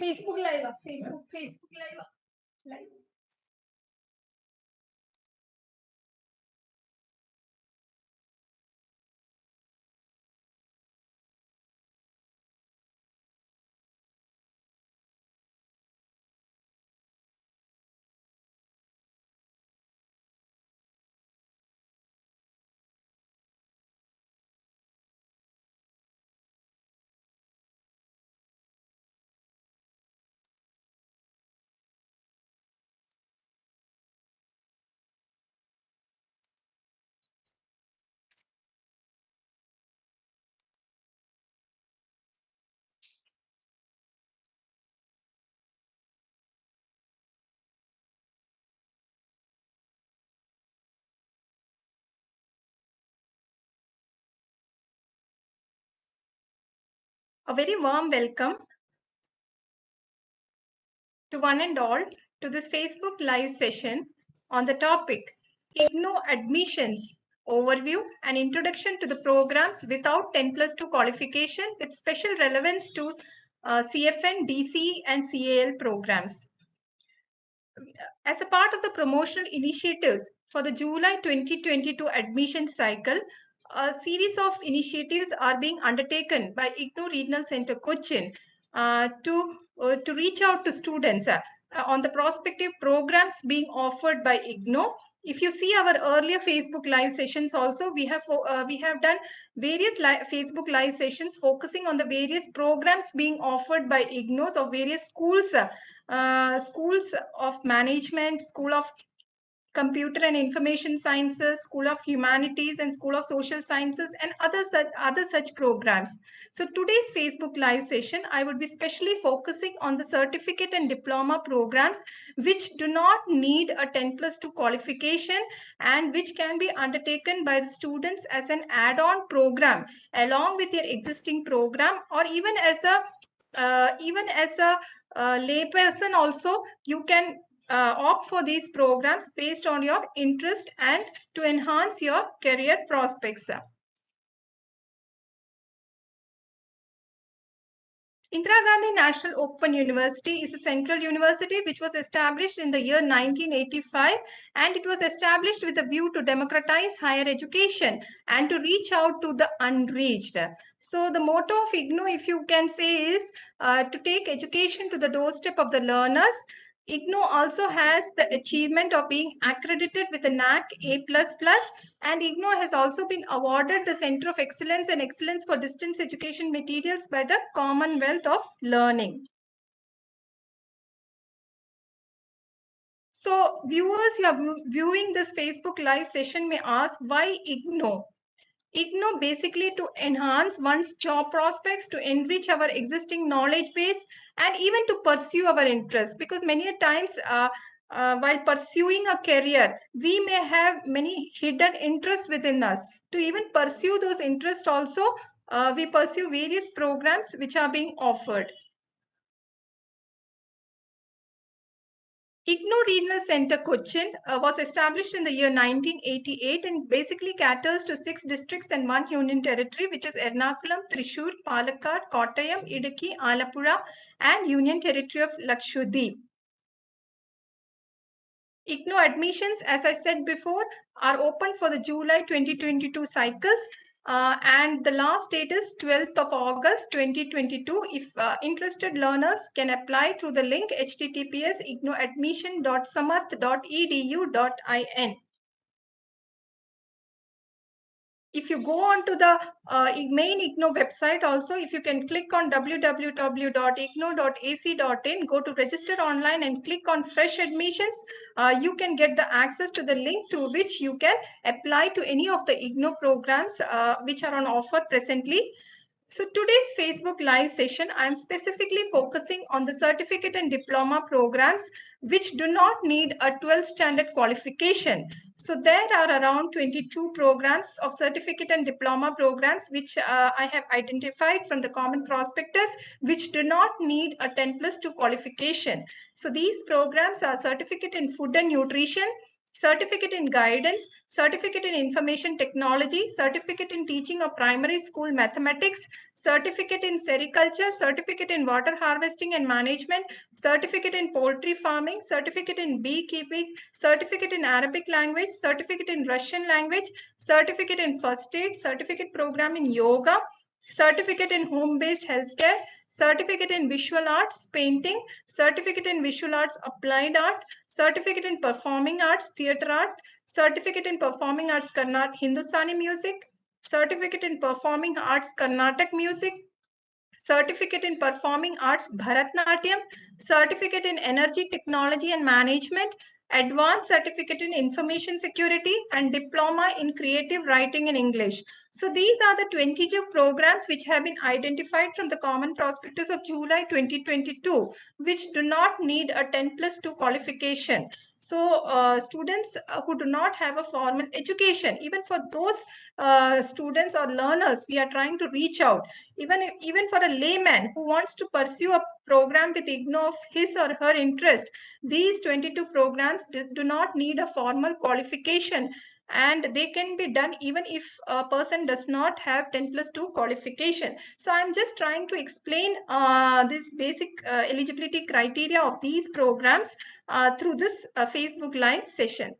Facebook Live, Facebook, Facebook Live, live. A very warm welcome to one and all to this Facebook live session on the topic IGNOU admissions overview and introduction to the programs without 10 plus 2 qualification with special relevance to uh, CFN, DC and CAL programs. As a part of the promotional initiatives for the July 2022 admission cycle, a series of initiatives are being undertaken by IGNOU Regional Center Cochin uh, to, uh, to reach out to students uh, on the prospective programs being offered by IGNOU. If you see our earlier Facebook live sessions also, we have uh, we have done various li Facebook live sessions focusing on the various programs being offered by IGNOU's of various schools, uh, schools of management, school of Computer and Information Sciences, School of Humanities and School of Social Sciences and other such, other such programs. So today's Facebook Live session, I would be specially focusing on the certificate and diploma programs which do not need a 10 plus 2 qualification and which can be undertaken by the students as an add-on program along with their existing program or even as a uh, even as a uh, layperson also you can uh, opt for these programs based on your interest and to enhance your career prospects. Indira Gandhi National Open University is a central university which was established in the year 1985 and it was established with a view to democratize higher education and to reach out to the unreached. So the motto of IGNOU, if you can say, is uh, to take education to the doorstep of the learners IGNOU also has the achievement of being accredited with a NAAC A++ and IGNOU has also been awarded the Center of Excellence and Excellence for Distance Education Materials by the Commonwealth of Learning. So viewers who are viewing this Facebook live session may ask why IGNOU? IGNOU basically to enhance one's job prospects, to enrich our existing knowledge base, and even to pursue our interests. Because many a times, uh, uh, while pursuing a career, we may have many hidden interests within us. To even pursue those interests also, uh, we pursue various programs which are being offered. IGNOU Regional Center Cochin uh, was established in the year 1988 and basically caters to six districts and one union territory, which is Ernakulam, Thrissur, Palakkad, Kottayam, Idukki, Alappuzha, and Union Territory of Lakshadweep. IGNOU admissions, as I said before, are open for the July 2022 cycles uh, and the last date is 12th of August 2022. If uh, interested learners can apply through the link https ignouadmission.samarth.edu.in if you go on to the uh, main IGNOU website also, if you can click on www.ignou.ac.in, go to register online and click on fresh admissions, uh, you can get the access to the link through which you can apply to any of the IGNOU programs uh, which are on offer presently. So today's Facebook live session, I'm specifically focusing on the certificate and diploma programs which do not need a 12 standard qualification. So there are around 22 programs of certificate and diploma programs which uh, I have identified from the common prospectus which do not need a 10 plus 2 qualification. So these programs are certificate in food and nutrition, certificate in guidance, certificate in information technology, certificate in teaching of primary school mathematics, certificate in sericulture, certificate in water harvesting and management, certificate in poultry farming, certificate in beekeeping, certificate in Arabic language, certificate in Russian language, certificate in first aid, certificate program in yoga, certificate in home-based healthcare, certificate in visual arts, painting, certificate in visual arts, applied art, certificate in performing arts, theater art, certificate in performing arts, Karnataka Hindustani music, certificate in performing arts, Carnatic music, certificate in performing arts, Bharatnatyam, certificate in energy technology and management, advanced certificate in information security and diploma in creative writing in English. So these are the 22 programs which have been identified from the common prospectus of July 2022, which do not need a 10 plus 2 qualification. So uh, students uh, who do not have a formal education, even for those uh, students or learners, we are trying to reach out. Even, even for a layman who wants to pursue a program with IGNOU of his or her interest, these 22 programs do not need a formal qualification and they can be done even if a person does not have 10 plus 2 qualification. So I'm just trying to explain uh, this basic uh, eligibility criteria of these programs uh, through this uh, Facebook Live session.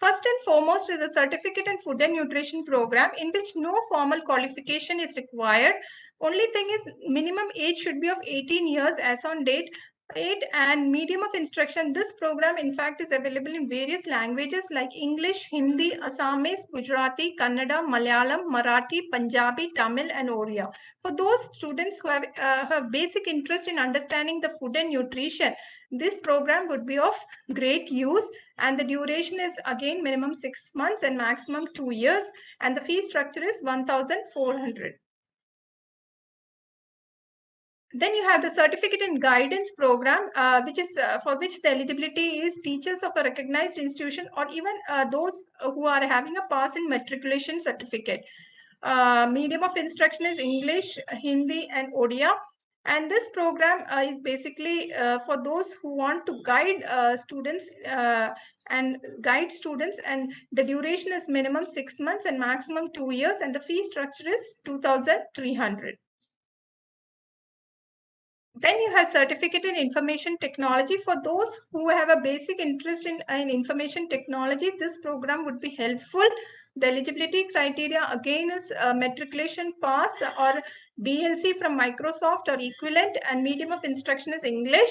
First and foremost is the Certificate in Food and Nutrition program in which no formal qualification is required. Only thing is minimum age should be of 18 years as on date Right, and medium of instruction. This program, in fact, is available in various languages like English, Hindi, Assamese, Gujarati, Kannada, Malayalam, Marathi, Punjabi, Tamil, and Oriya. For those students who have, uh, have basic interest in understanding the food and nutrition, this program would be of great use. And the duration is again minimum six months and maximum two years. And the fee structure is 1,400. Then you have the certificate in guidance program, uh, which is uh, for which the eligibility is teachers of a recognized institution or even uh, those who are having a pass in matriculation certificate. Uh, medium of instruction is English, Hindi, and Odia. And this program uh, is basically uh, for those who want to guide students and guide students. And the duration is minimum six months and maximum two years. And the fee structure is 2,300. Then you have certificate in information technology. For those who have a basic interest in, in information technology, this program would be helpful. The eligibility criteria again is matriculation pass or DLC from Microsoft or equivalent and medium of instruction is English.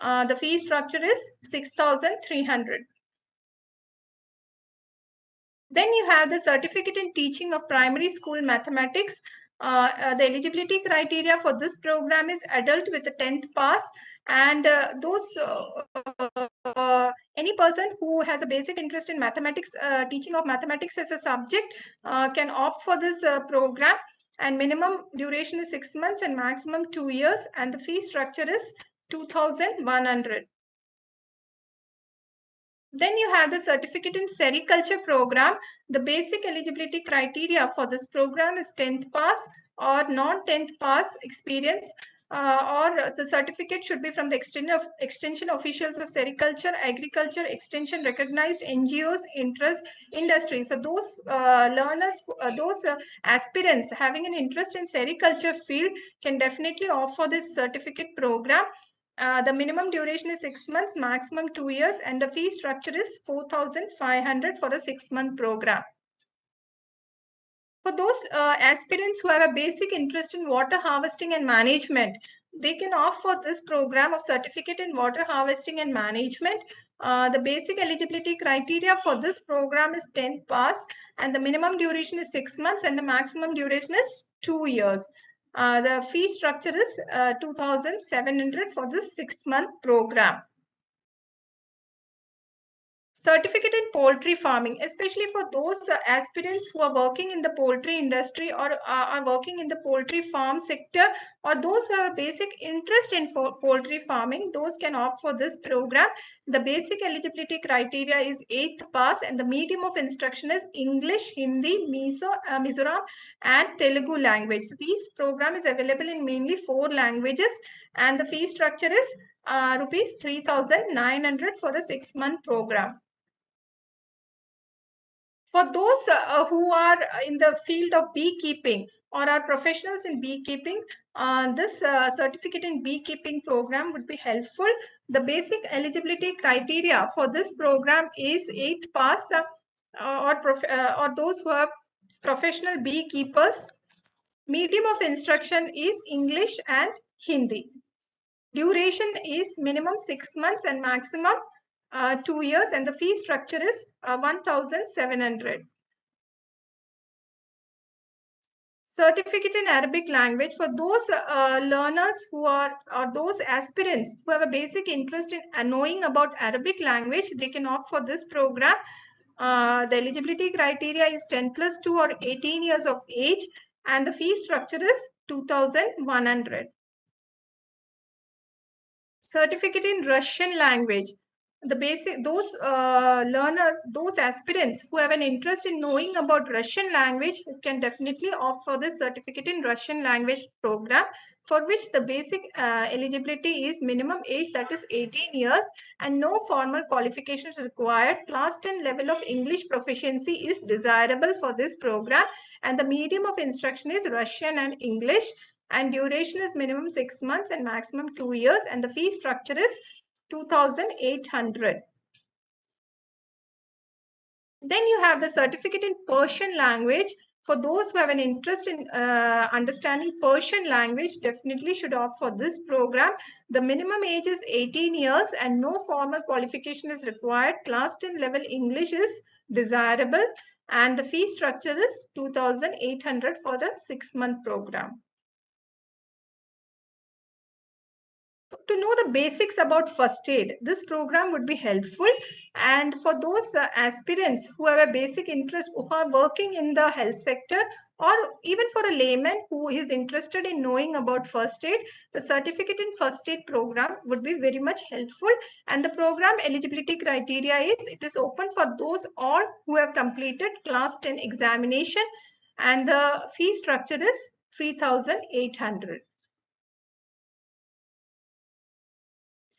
Uh, the fee structure is 6,300. Then you have the certificate in teaching of primary school mathematics. Uh, uh, the eligibility criteria for this program is adult with a 10th pass. And uh, those uh, any person who has a basic interest in mathematics uh, teaching of mathematics as a subject uh, can opt for this program. And minimum duration is six months and maximum two years. And the fee structure is 2100 then you have the certificate in sericulture program. The basic eligibility criteria for this program is 10th pass or non-10th pass experience uh, or the certificate should be from the extension, of, extension officials of sericulture, agriculture, extension recognized NGOs, interest industries. So those uh, learners, uh, those uh, aspirants having an interest in sericulture field can definitely offer this certificate program uh, the minimum duration is six months, maximum two years, and the fee structure is 4,500 for a six-month program. For those uh, aspirants who have a basic interest in water harvesting and management, they can opt for this program of certificate in water harvesting and management. Uh, the basic eligibility criteria for this program is 10th pass and the minimum duration is six months and the maximum duration is two years. Uh, the fee structure is uh, 2700 for this six month program certificate in poultry farming especially for those uh, aspirants who are working in the poultry industry or uh, are working in the poultry farm sector or those who have a basic interest in poultry farming those can opt for this program. The basic eligibility criteria is 8th pass and the medium of instruction is english hindi mizo uh, mizoram and telugu language. So this program is available in mainly four languages and the fee structure is uh, rupees 3900 for a six month program for those uh, who are in the field of beekeeping or are professionals in beekeeping, uh, this uh, certificate in beekeeping program would be helpful. The basic eligibility criteria for this program is 8th pass uh, or, uh, or those who are professional beekeepers. Medium of instruction is English and Hindi. Duration is minimum 6 months and maximum uh, 2 years and the fee structure is uh, 1700. Certificate in Arabic language for those uh, learners who are or those aspirants who have a basic interest in knowing about Arabic language, they can opt for this program. Uh, the eligibility criteria is 10 plus 2 or 18 years of age and the fee structure is 2100 certificate in Russian language. The basic, those uh, learners, those aspirants who have an interest in knowing about Russian language can definitely opt for this certificate in Russian language program for which the basic uh, eligibility is minimum age that is 18 years and no formal qualifications required. Class 10 level of English proficiency is desirable for this program and the medium of instruction is Russian and English and duration is minimum six months and maximum two years and the fee structure is 2800 then you have the certificate in Persian language. For those who have an interest in uh, understanding Persian language, definitely should opt for this program. The minimum age is 18 years and no formal qualification is required. Class 10 level English is desirable and the fee structure is 2800 for the six month program. To know the basics about first aid, this program would be helpful. And for those uh, aspirants who have a basic interest, who are working in the health sector, or even for a layman who is interested in knowing about first aid, the certificate in first aid program would be very much helpful. And the program eligibility criteria is it is open for those all who have completed class 10 examination and the fee structure is 3800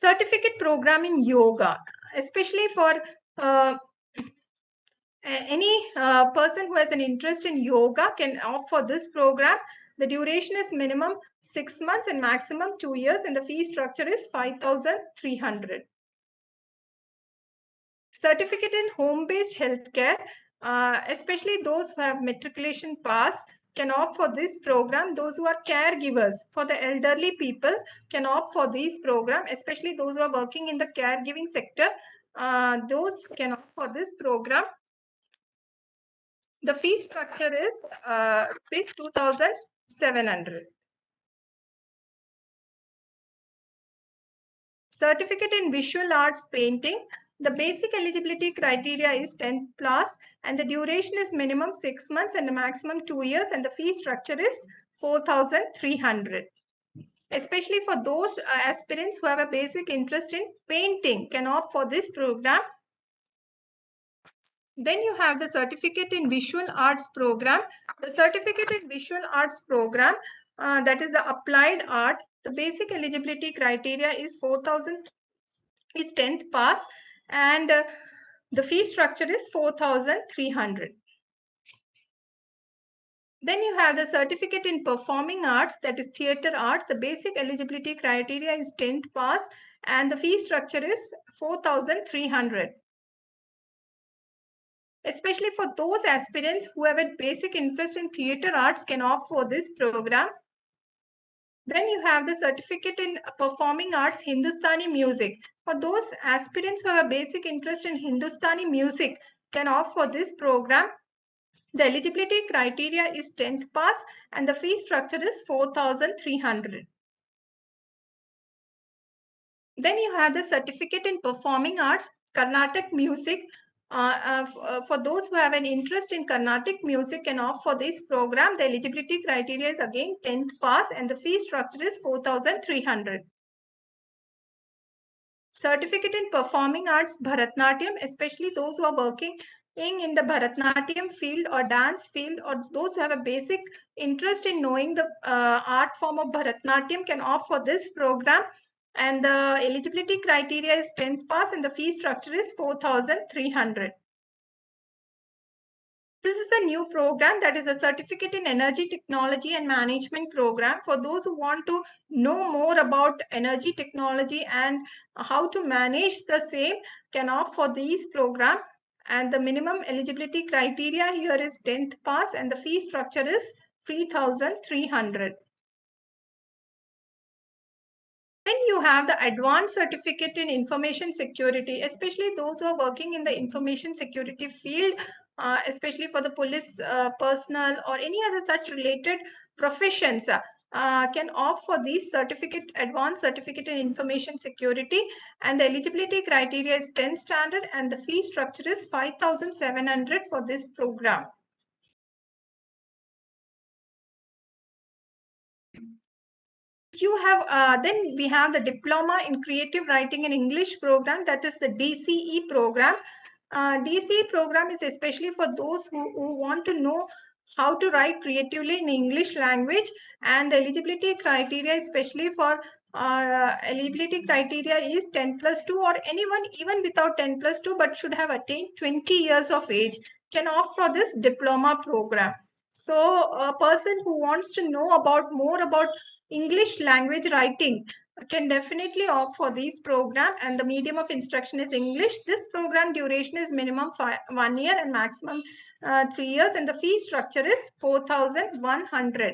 certificate program in yoga, especially for uh, any uh, person who has an interest in yoga can opt for this program. The duration is minimum six months and maximum two years and the fee structure is 5,300. Certificate in home-based healthcare, uh, especially those who have matriculation pass, can opt for this program. Those who are caregivers for the elderly people can opt for this program, especially those who are working in the caregiving sector. Uh, those can opt for this program. The fee structure is uh, 2,700. Certificate in Visual Arts Painting. The basic eligibility criteria is 10 plus and the duration is minimum 6 months and the maximum 2 years and the fee structure is 4300 especially for those uh, aspirants who have a basic interest in painting can opt for this program. Then you have the certificate in visual arts program. The certificate in visual arts program uh, that is the applied art. The basic eligibility criteria is 4000 is 10th pass and uh, the fee structure is 4300 then you have the certificate in performing arts that is theater arts. The basic eligibility criteria is 10th pass and the fee structure is 4300 especially for those aspirants who have a basic interest in theater arts can opt for this program then you have the certificate in performing arts Hindustani music. For those aspirants who have a basic interest in Hindustani music can opt for this program. The eligibility criteria is 10th pass and the fee structure is 4300. Then you have the certificate in performing arts Carnatic music uh, uh, uh, for those who have an interest in Carnatic music and opt for this program, the eligibility criteria is again 10th pass and the fee structure is 4,300. Certificate in Performing Arts Bharatnatyam, especially those who are working in the Bharatnatyam field or dance field or those who have a basic interest in knowing the uh, art form of Bharatnatyam can opt for this program and the eligibility criteria is 10th pass and the fee structure is 4,300. This is a new program that is a certificate in energy technology and management program for those who want to know more about energy technology and how to manage the same can opt for these program and the minimum eligibility criteria here is 10th pass and the fee structure is 3300 then you have the advanced certificate in information security, especially those who are working in the information security field, uh, especially for the police uh, personnel or any other such related professions. Uh, can opt for this certificate, advanced certificate in information security and the eligibility criteria is 10 standard and the fee structure is 5,700 for this program. You have uh, then we have the diploma in creative writing in english program that is the dce program. Uh, dce program is especially for those who, who want to know how to write creatively in english language and the eligibility criteria especially for uh, eligibility criteria is 10 plus 2 or anyone even without 10 plus 2 but should have attained 20 years of age can opt for this diploma program. So a person who wants to know about more about English language writing can definitely opt for this program and the medium of instruction is English. This program duration is minimum five, one year and maximum uh, three years and the fee structure is 4,100.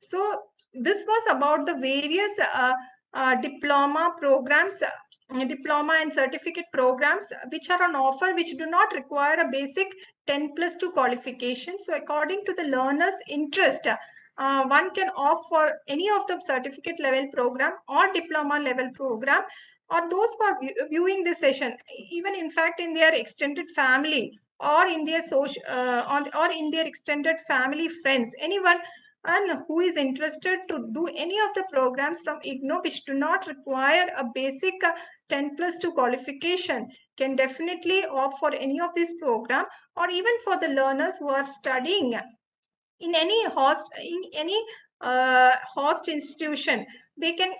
So this was about the various uh, uh, diploma programs uh, diploma and certificate programs which are on offer which do not require a basic 10 plus 2 qualification. So according to the learner's interest, uh, one can opt for any of the certificate level program or diploma level program or those who are viewing this session, even in fact in their extended family or in their social uh, or in their extended family friends, anyone and who is interested to do any of the programs from IGNOU which do not require a basic uh, 10 plus 2 qualification can definitely opt for any of these program or even for the learners who are studying in any host in any uh, host institution they can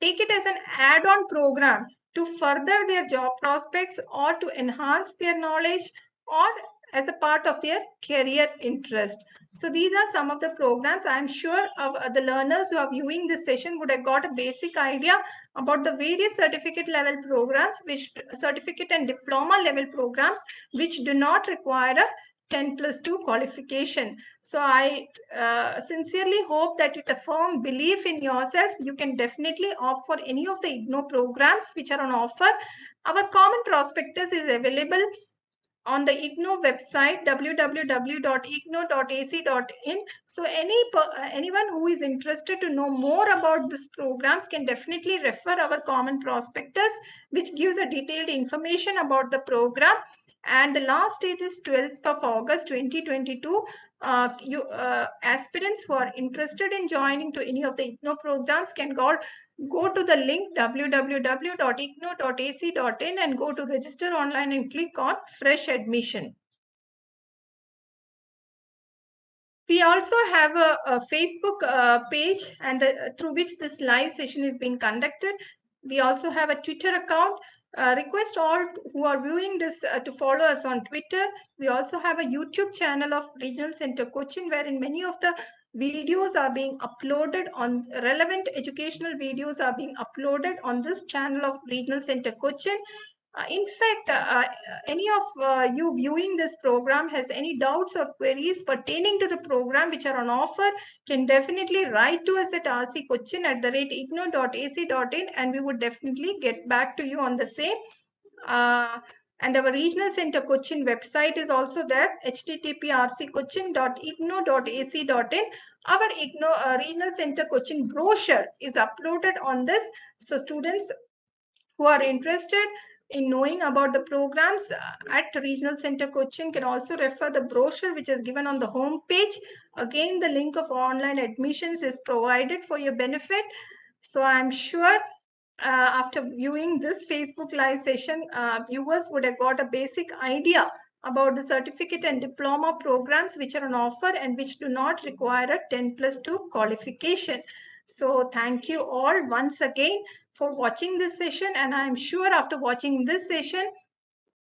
take it as an add-on program to further their job prospects or to enhance their knowledge or as a part of their career interest. So these are some of the programs. I'm sure uh, the learners who are viewing this session would have got a basic idea about the various certificate level programs, which certificate and diploma level programs, which do not require a 10 plus 2 qualification. So I uh, sincerely hope that with a firm belief in yourself, you can definitely opt for any of the IGNOU programs which are on offer. Our common prospectus is available on the IGNOU website www.ignou.ac.in. So any anyone who is interested to know more about these programs can definitely refer our common prospectus which gives a detailed information about the program and the last date is 12th of August 2022. Uh, you uh, aspirants who are interested in joining to any of the IGNOU programs can go, go to the link www.ignou.ac.in and go to register online and click on fresh admission. We also have a, a Facebook uh, page and the, through which this live session is being conducted. We also have a Twitter account uh, request all who are viewing this uh, to follow us on Twitter. We also have a YouTube channel of Regional Center Cochin wherein many of the videos are being uploaded on relevant educational videos are being uploaded on this channel of Regional Center Cochin. Uh, in fact, uh, uh, any of you viewing this program has any doubts or queries pertaining to the program which are on offer can definitely write to us at rccochin at the rate ignou.ac.in and we would definitely get back to you on the same. And our regional center Cochin website is also there http rccochin.ignou.ac.in. Our IGNOU, uh, regional center Cochin brochure is uploaded on this. So students who are interested in knowing about the programs uh, at Regional Center Cochin can also refer the brochure which is given on the home page. Again, the link of online admissions is provided for your benefit. So I'm sure uh, after viewing this Facebook live session, uh, viewers would have got a basic idea about the certificate and diploma programs which are on offer and which do not require a 10 plus 2 qualification. So thank you all once again for watching this session and I'm sure after watching this session,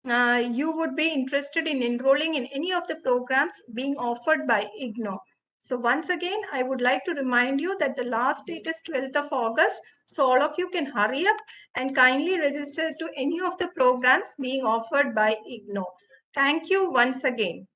uh, you would be interested in enrolling in any of the programs being offered by IGNOU. So once again, I would like to remind you that the last date is 12th of August. So all of you can hurry up and kindly register to any of the programs being offered by IGNOU. Thank you once again.